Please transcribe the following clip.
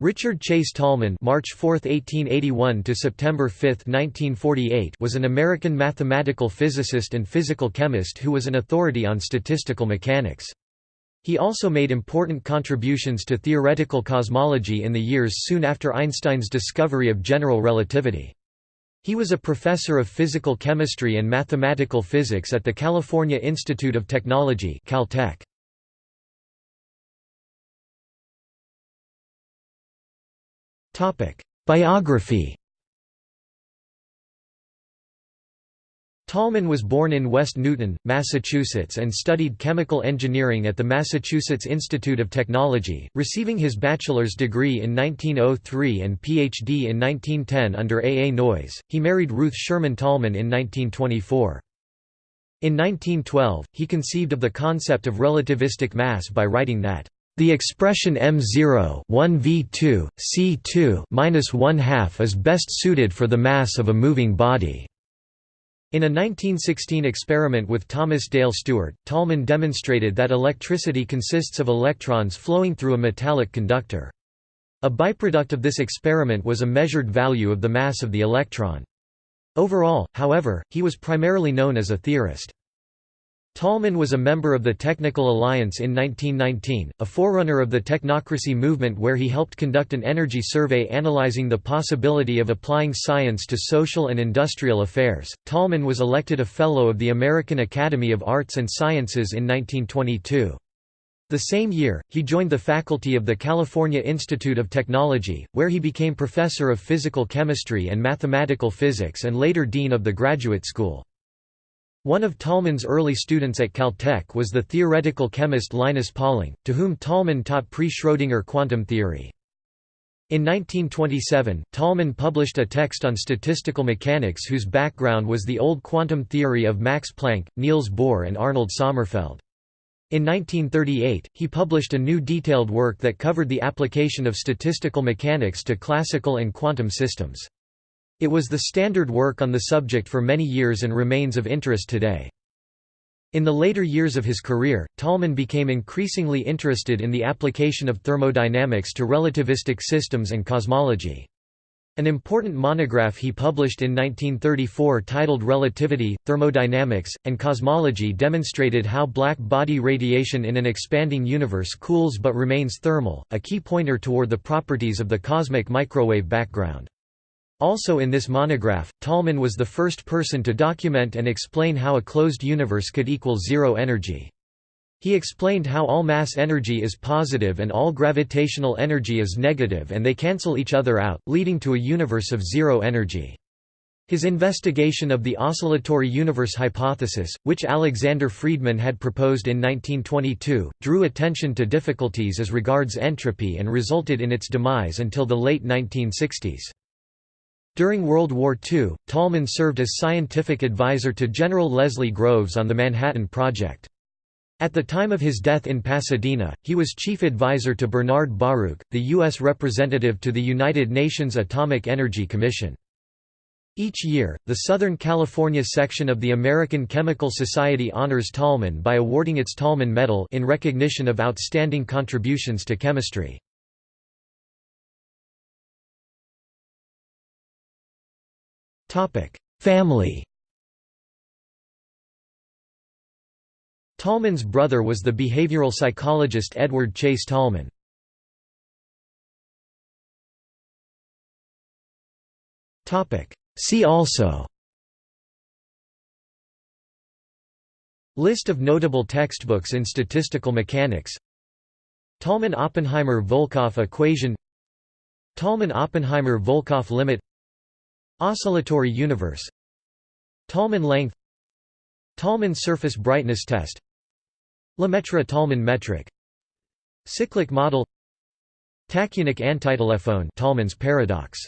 Richard Chase Tolman (March 4, 1881 to September 5, 1948) was an American mathematical physicist and physical chemist who was an authority on statistical mechanics. He also made important contributions to theoretical cosmology in the years soon after Einstein's discovery of general relativity. He was a professor of physical chemistry and mathematical physics at the California Institute of Technology Caltech. Biography Tolman was born in West Newton, Massachusetts and studied chemical engineering at the Massachusetts Institute of Technology, receiving his bachelor's degree in 1903 and Ph.D. in 1910 under A. A. Noyes. He married Ruth Sherman Tolman in 1924. In 1912, he conceived of the concept of relativistic mass by writing that the expression m0 1 v2 c2 minus 1 half is best suited for the mass of a moving body. In a 1916 experiment with Thomas Dale Stewart, Tolman demonstrated that electricity consists of electrons flowing through a metallic conductor. A byproduct of this experiment was a measured value of the mass of the electron. Overall, however, he was primarily known as a theorist. Tolman was a member of the Technical Alliance in 1919, a forerunner of the technocracy movement where he helped conduct an energy survey analyzing the possibility of applying science to social and industrial affairs. Tolman was elected a Fellow of the American Academy of Arts and Sciences in 1922. The same year, he joined the faculty of the California Institute of Technology, where he became professor of physical chemistry and mathematical physics and later dean of the graduate school. One of Tolman's early students at Caltech was the theoretical chemist Linus Pauling, to whom Tolman taught pre-Schrödinger quantum theory. In 1927, Tolman published a text on statistical mechanics whose background was the old quantum theory of Max Planck, Niels Bohr and Arnold Sommerfeld. In 1938, he published a new detailed work that covered the application of statistical mechanics to classical and quantum systems. It was the standard work on the subject for many years and remains of interest today. In the later years of his career, Tolman became increasingly interested in the application of thermodynamics to relativistic systems and cosmology. An important monograph he published in 1934 titled Relativity, Thermodynamics, and Cosmology demonstrated how black body radiation in an expanding universe cools but remains thermal, a key pointer toward the properties of the cosmic microwave background. Also in this monograph, Tolman was the first person to document and explain how a closed universe could equal zero energy. He explained how all mass energy is positive and all gravitational energy is negative and they cancel each other out, leading to a universe of zero energy. His investigation of the oscillatory universe hypothesis, which Alexander Friedmann had proposed in 1922, drew attention to difficulties as regards entropy and resulted in its demise until the late 1960s. During World War II, Tolman served as scientific advisor to General Leslie Groves on the Manhattan Project. At the time of his death in Pasadena, he was chief advisor to Bernard Baruch, the U.S. representative to the United Nations Atomic Energy Commission. Each year, the Southern California section of the American Chemical Society honors Tolman by awarding its Tolman Medal in recognition of outstanding contributions to chemistry. Family Tolman's brother was the behavioral psychologist Edward Chase Tolman. See also List of notable textbooks in statistical mechanics Tolman–Oppenheimer–Volkoff equation Tolman–Oppenheimer–Volkoff limit Oscillatory universe. Tolman length. Tolman surface brightness test. Lemaitre–Tolman metric. Cyclic model. Tachyonic antitelephone Tolman's paradox